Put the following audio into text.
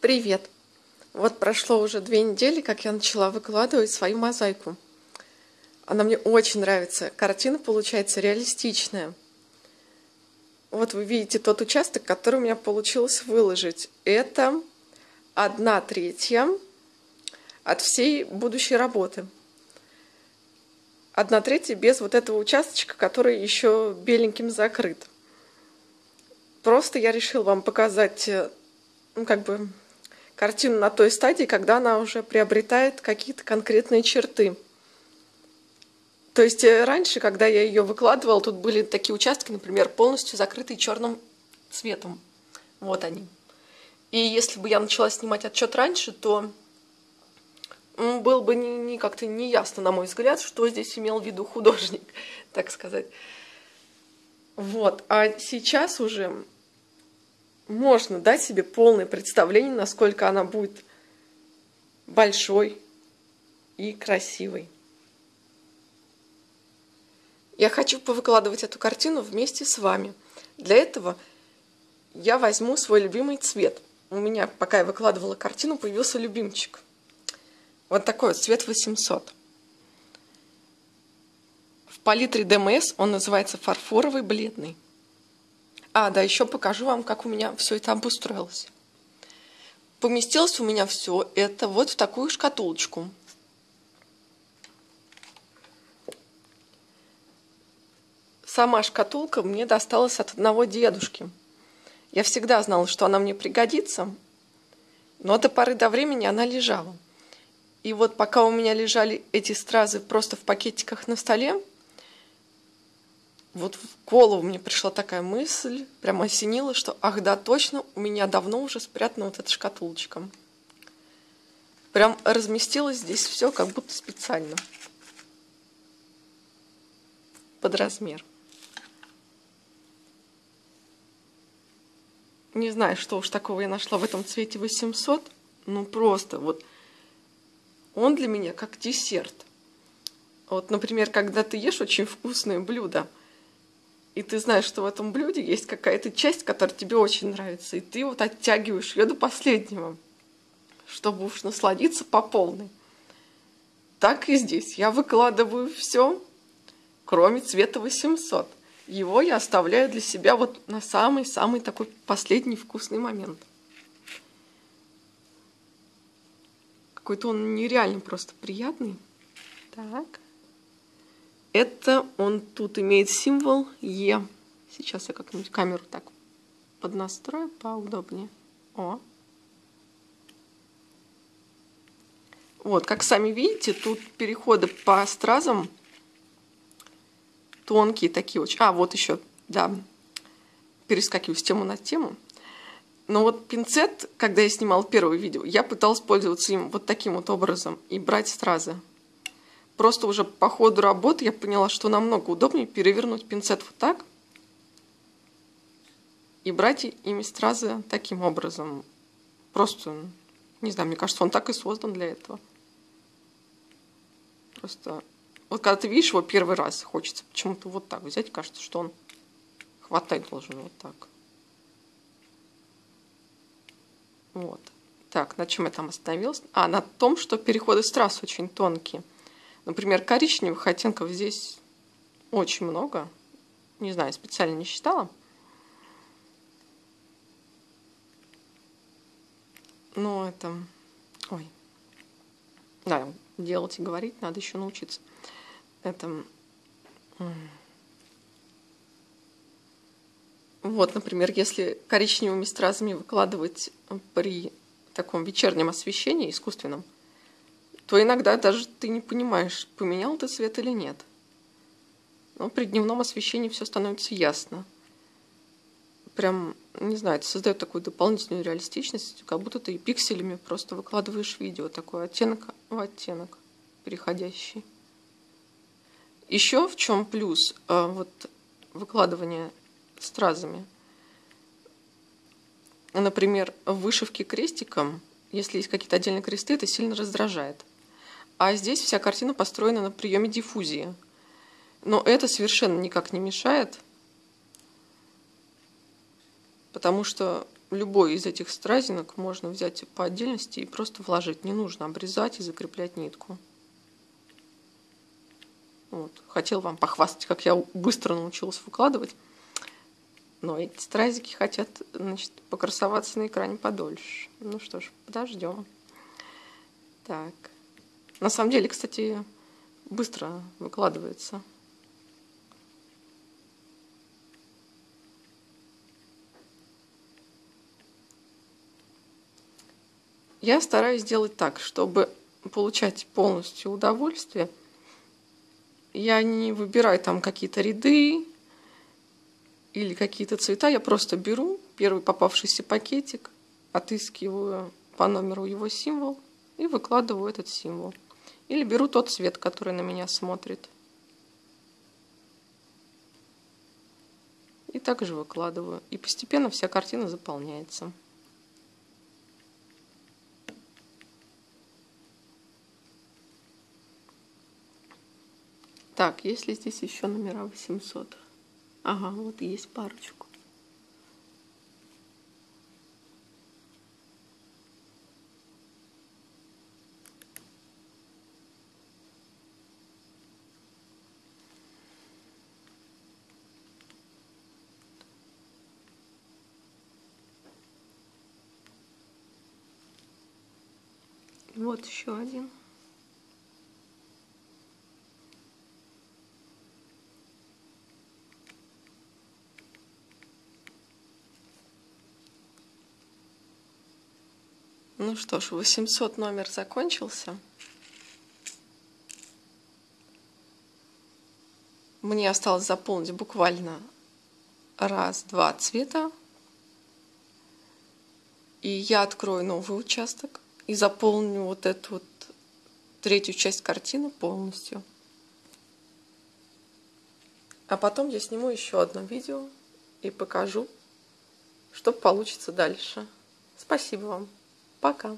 Привет! Вот прошло уже две недели, как я начала выкладывать свою мозаику. Она мне очень нравится. Картина получается реалистичная. Вот вы видите тот участок, который у меня получилось выложить. Это одна третья от всей будущей работы. Одна третья без вот этого участочка, который еще беленьким закрыт. Просто я решила вам показать, э, ну, как бы, картину на той стадии, когда она уже приобретает какие-то конкретные черты. То есть э, раньше, когда я ее выкладывала, тут были такие участки, например, полностью закрытые черным цветом. Вот они. И если бы я начала снимать отчет раньше, то было бы не, не как-то неясно, на мой взгляд, что здесь имел в виду художник, так сказать. Вот. А сейчас уже можно дать себе полное представление, насколько она будет большой и красивой. Я хочу повыкладывать эту картину вместе с вами. Для этого я возьму свой любимый цвет. У меня, пока я выкладывала картину, появился любимчик. Вот такой вот цвет 800. В палитре ДМС он называется фарфоровый бледный. А, да, еще покажу вам, как у меня все это обустроилось. Поместилось у меня все это вот в такую шкатулочку. Сама шкатулка мне досталась от одного дедушки. Я всегда знала, что она мне пригодится, но до поры до времени она лежала. И вот пока у меня лежали эти стразы просто в пакетиках на столе, вот в голову мне пришла такая мысль, прямо осенила, что ах да, точно, у меня давно уже спрятана вот эта шкатулочка. Прям разместилось здесь все как будто специально. Под размер. Не знаю, что уж такого я нашла в этом цвете 800. Ну просто вот он для меня как десерт. Вот, например, когда ты ешь очень вкусное блюдо – и ты знаешь, что в этом блюде есть какая-то часть, которая тебе очень нравится, и ты вот оттягиваешь ее до последнего, чтобы уж насладиться по полной. Так и здесь. Я выкладываю все, кроме цвета 800. Его я оставляю для себя вот на самый-самый такой последний вкусный момент. Какой-то он нереально просто приятный. Так. Это он тут имеет символ Е. Сейчас я как-нибудь камеру так поднастрою поудобнее. О. Вот, как сами видите, тут переходы по стразам тонкие такие очень. А, вот еще, да, перескакиваю с тему на тему. Но вот пинцет, когда я снимал первое видео, я пыталась пользоваться им вот таким вот образом и брать стразы. Просто уже по ходу работы я поняла, что намного удобнее перевернуть пинцет вот так и брать ими стразы таким образом. Просто, не знаю, мне кажется, он так и создан для этого. Просто, вот когда ты видишь его первый раз, хочется почему-то вот так взять, кажется, что он хватать должен вот так. Вот. Так, на чем я там остановилась? А, на том, что переходы страз очень тонкие. Например, коричневых оттенков здесь очень много. Не знаю, специально не считала. Но это... Ой. Да, делать и говорить надо еще научиться. Это... Вот, например, если коричневыми стразами выкладывать при таком вечернем освещении искусственном, то иногда даже ты не понимаешь, поменял ты цвет или нет. Но при дневном освещении все становится ясно. Прям, не знаю, это создает такую дополнительную реалистичность, как будто ты пикселями просто выкладываешь видео, такой оттенок в оттенок переходящий. Еще в чем плюс а, вот выкладывания стразами? Например, в вышивке крестиком, если есть какие-то отдельные кресты, это сильно раздражает. А здесь вся картина построена на приеме диффузии. Но это совершенно никак не мешает, потому что любой из этих стразинок можно взять по отдельности и просто вложить. Не нужно обрезать и закреплять нитку. Вот. Хотел вам похвастать, как я быстро научилась выкладывать. Но эти стразики хотят значит, покрасоваться на экране подольше. Ну что ж, подождем. Так. На самом деле, кстати, быстро выкладывается. Я стараюсь сделать так, чтобы получать полностью удовольствие. Я не выбираю там какие-то ряды или какие-то цвета. Я просто беру первый попавшийся пакетик, отыскиваю по номеру его символ и выкладываю этот символ. Или беру тот цвет, который на меня смотрит. И также выкладываю. И постепенно вся картина заполняется. Так, есть ли здесь еще номера 800? Ага, вот есть парочку. Вот еще один. Ну что ж, 800 номер закончился. Мне осталось заполнить буквально раз-два цвета. И я открою новый участок и заполню вот эту вот третью часть картины полностью. А потом я сниму еще одно видео и покажу, что получится дальше. Спасибо вам. Пока.